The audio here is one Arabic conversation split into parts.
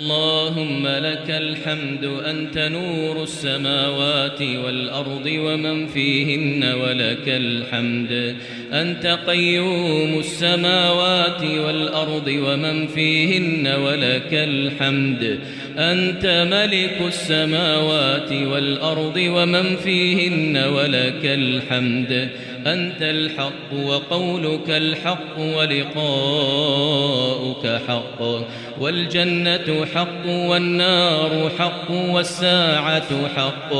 اللهم لك الحمد أنت نور السماوات والأرض ومن فيهن ولك الحمد. أنت قيوم السماوات والأرض ومن فيهن ولك الحمد. أنت ملك السماوات والأرض ومن فيهن ولك الحمد. أنت الحق وقولك الحق ولقاؤك حق والجنة حق والنار حق والساعة حق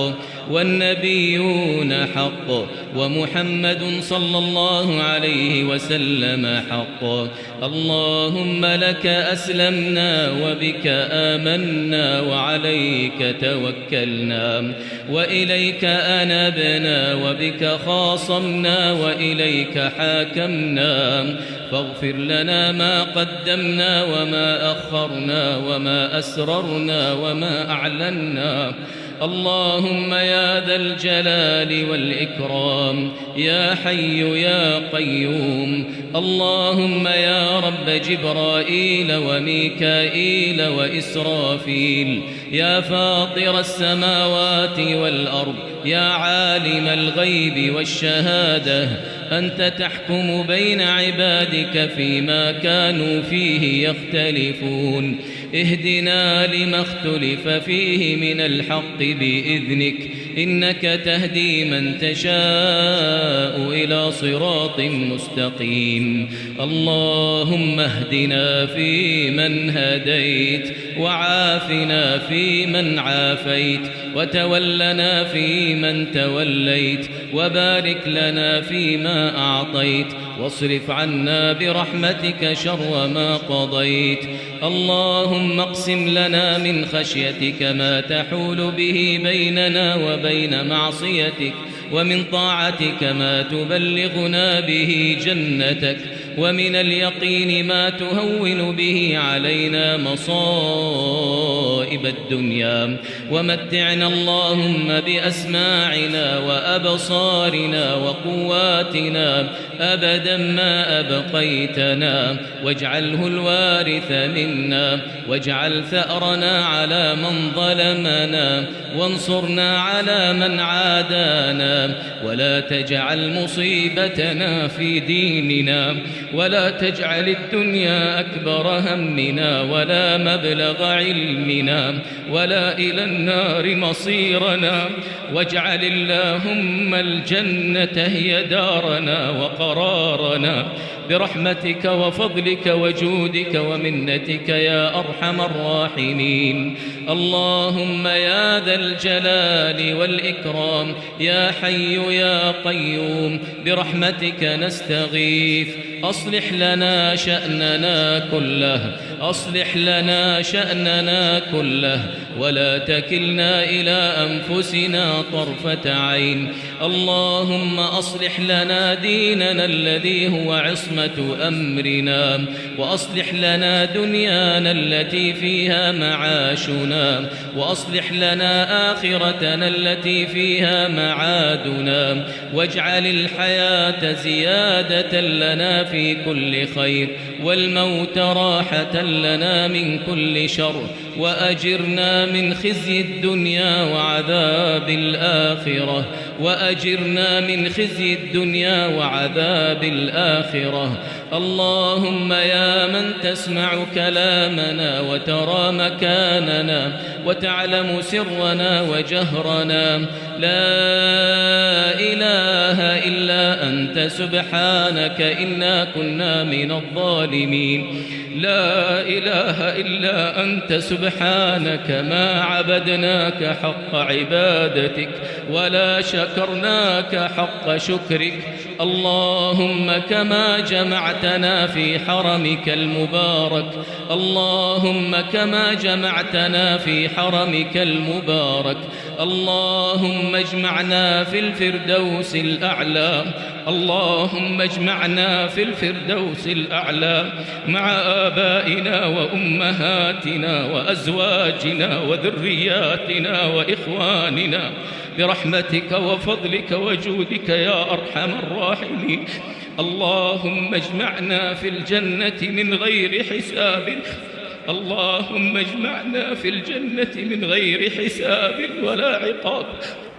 والنبيون حق ومحمد صلى الله عليه وسلم حق اللهم لك أسلمنا وبك آمنا وعليك توكلنا وإليك أنبنا وبك خاصمنا وإليك حاكمنا. فاغفر لنا ما قدمنا وما أخرنا وما أسررنا وما أعلنا. اللهم يا ذا الجلال والإكرام يا حي يا قيوم. اللهم يا رب جبرائيل وميكائيل وإسرافيل. يا فاطر السماوات والأرض يا عالم الغيب والشهادة. أنت تحكم بين عبادك فيما كانوا فيه يختلفون. اهدنا لما اختلف فيه من الحق بإذنك. إنك تهدي من تشاء إلى صراط مستقيم. اللهم اهدنا فيمن هديت وعافنا فيمن عافيت وتولنا فيمن توليت وبارك لنا فيما أعطيت واصرف عنا برحمتك شر ما قضيت. اللهم اقسم لنا من خشيتك ما تحول به بيننا وبين معصيتك ومن طاعتك ما تبلغنا به جنتك ومن اليقين ما تهون به علينا مصائب. الدنيا. ومتعنا اللهم بأسماعنا وأبصارنا وقواتنا أبدا ما أبقيتنا. واجعله الوارث منا. واجعل ثأرنا على من ظلمنا. وانصرنا على من عادانا. ولا تجعل مصيبتنا في ديننا. ولا تجعل الدنيا أكبر همنا. ولا مبلغ علمنا. ولا إلى النار مصيرنا واجعل اللهم الجنة هي دارنا وقرارنا. برحمتك وفضلك وجودك ومنتك يا أرحم الراحمين. اللهم يا ذا الجلال والإكرام يا حي يا قيوم برحمتك نستغيث. أصلح لنا شأننا كله أصلح لنا شأننا كله ولا تكلنا إلى أنفسنا طرفة عين. اللهم أصلح لنا ديننا الذي هو عصمة أمرنا وأصلح لنا دنيانا التي فيها معاشنا وأصلح لنا آخرتنا التي فيها معادنا واجعل الحياة زيادة لنا في كل خير والموت راحة لنا من كل شر وأجرنا من خزي الدنيا وعذاب الآخرة. وأجرنا من خزي الدنيا وعذاب الآخرة. اللهم يا من تسمع كلامنا وترى مكاننا وتعلم سرنا وجهرنا. لا إله إلا أنت سبحانك إنا كنا من الظالمين. لا إله إلا أنت سبحانك ما عبدناك حق عبادتك. ولا شكرناك حق شكرك اللهم كما جمعتنا في حرمك المبارك اللهم كما جمعتنا في حرمك المبارك اللهم اجمعنا في الفردوس الأعلى اللهم اجمعنا في الفردوس الأعلى مع آبائنا وأمهاتنا وأزواجنا وذرياتنا وإخواننا برحمتك وفضلك وجودك يا أرحم الراحمين. اللهم اجمعنا في الجنة من غير حساب. اللهم اجمعنا في الجنة من غير حساب ولا عقاب.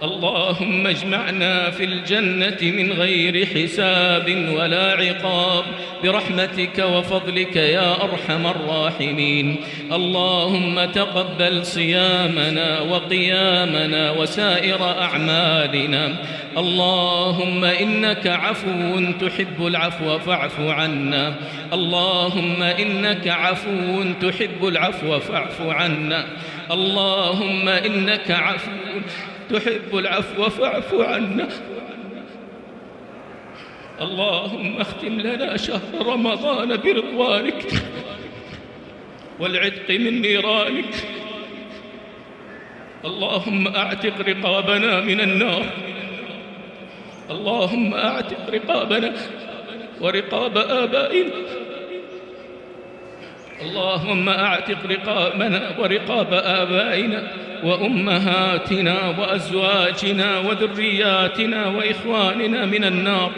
اللهم اجمعنا في الجنة من غير حساب ولا عقاب. برحمتك وفضلك يا أرحم الراحمين. اللهم تقبل صيامنا وقيامنا وسائر أعمالنا. اللهم إنك عفو تحب العفو فاعف عنا. اللهم إنك عفو تحب العفو فاعف عنا. اللهم إنك عفو تحب العفو فاعف عنا. اللهم اختم لنا شهر رمضان برضوانك والعتق من نيرانك. اللهم أعتق رقابنا من النار. اللهم أعتق رقابنا ورقاب آبائنا. اللهم أعتق رقابنا ورقاب آبائنا. وأمهاتنا وأزواجنا وذرياتنا وإخواننا من النار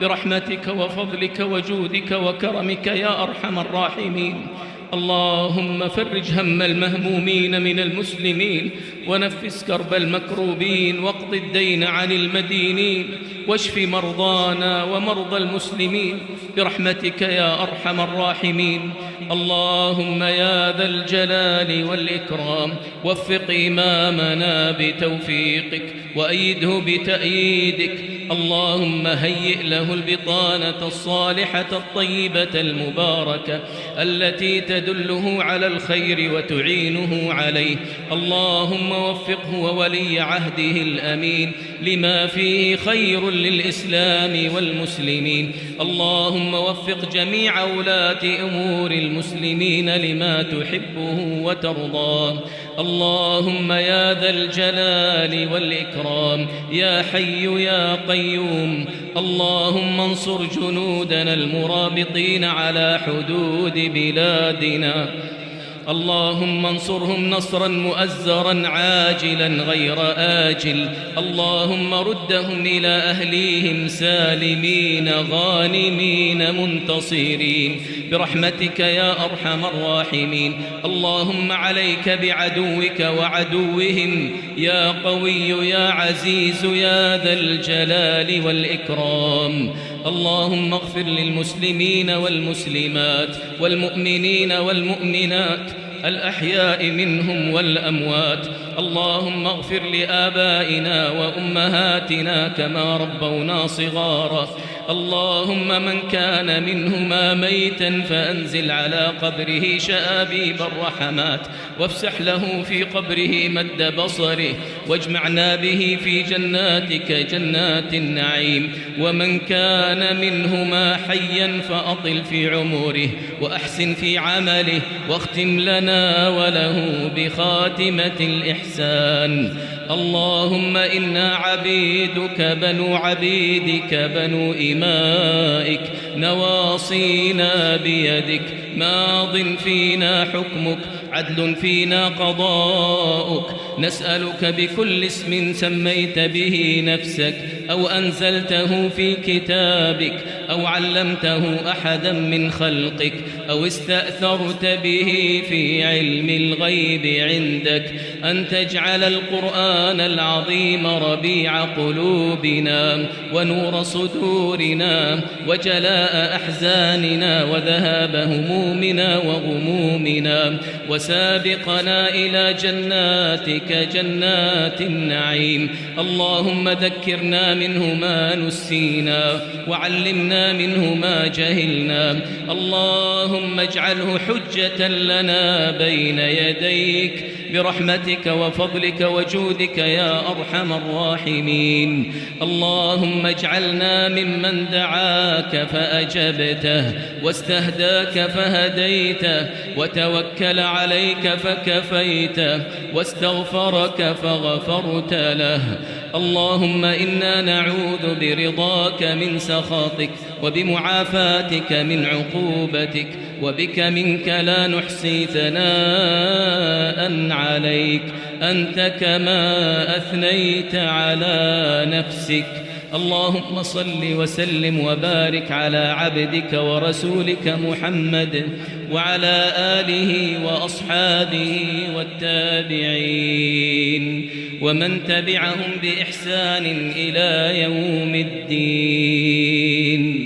برحمتك وفضلك وجودك وكرمك يا أرحم الراحمين. اللهم فرج هم المهمومين من المسلمين ونفس كرب المكروبين واقض الدين عن المدينين واشف مرضانا ومرضى المسلمين برحمتك يا أرحم الراحمين. اللهم يا ذا الجلال والإكرام وفق إمامنا بتوفيقك وأيده بتأييدك. اللهم هيئ له البطانة الصالحة الطيبة المباركة التي تدله على الخير وتعينه عليه. اللهم وفقه وولي عهده الأمين لما فيه خير للإسلام والمسلمين. اللهم وفق جميع ولاة أمور المسلمين لما تحبه وترضاه. اللهم يا ذا الجلال والإكرام. يا حي يا قيوم. اللهم انصر جنودنا المرابطين على حدود بلادنا. اللهم انصرهم نصرا مؤزرا عاجلا غير آجل. اللهم ردهم إلى أهليهم سالمين غانمين منتصرين. برحمتك يا أرحم الراحمين. اللهم عليك بعدوك وعدوهم. يا قوي يا عزيز يا ذا الجلال والإكرام. اللهم اغفر للمسلمين والمسلمات والمؤمنين والمؤمنات. الأحياء منهم والأموات اللهم اغفر لآبائنا وأمهاتنا كما ربونا صغارا. اللهم من كان منهما ميتا فأنزل على قبره شآبيب الرحمات وافسح له في قبره مد بصره واجمعنا به في جناتك جنات النعيم. ومن كان منهما حيا فأطل في عمره وأحسن في عمله واختم لنا وله بخاتمة الإحسان. اللهم إنا عبيدك بنو عبيدك بنو إمائك. نواصينا بيدك. ماض فينا حكمك. عدل فينا قضاؤك. نسألك بكل اسم سميت به نفسك أو أنزلته في كتابك أو علمته أحدا من خلقك أو استأثرت به في علم الغيب عندك. أن تجعل القرآن العظيم ربيع قلوبنا ونور صدورنا وجلاء أحزاننا وذهاب همومنا وغمومنا وسابقنا إلى جناتك جنات النعيم. اللهم ذكرنا منه ما نسينا وعلمنا منه ما جهلنا. اللهم اجعله حجة لنا بين يديك. برحمتك وفضلك وجودك يا أرحم الراحمين. اللهم اجعلنا ممن دعاك فأجبته واستهداك فهديته وتوكل عليك فكفيته واستغفرك فغفرت له. اللهم إنا نعوذ برضاك من سخطك وبمعافاتك من عقوبتك وبك منك لا نحصي ثناء عليك. أنت كما أثنيت على نفسك. اللهم صل وسلم وبارك على عبدك ورسولك محمد وعلى آله وأصحابه والتابعين ومن تبعهم بإحسان إلى يوم الدين.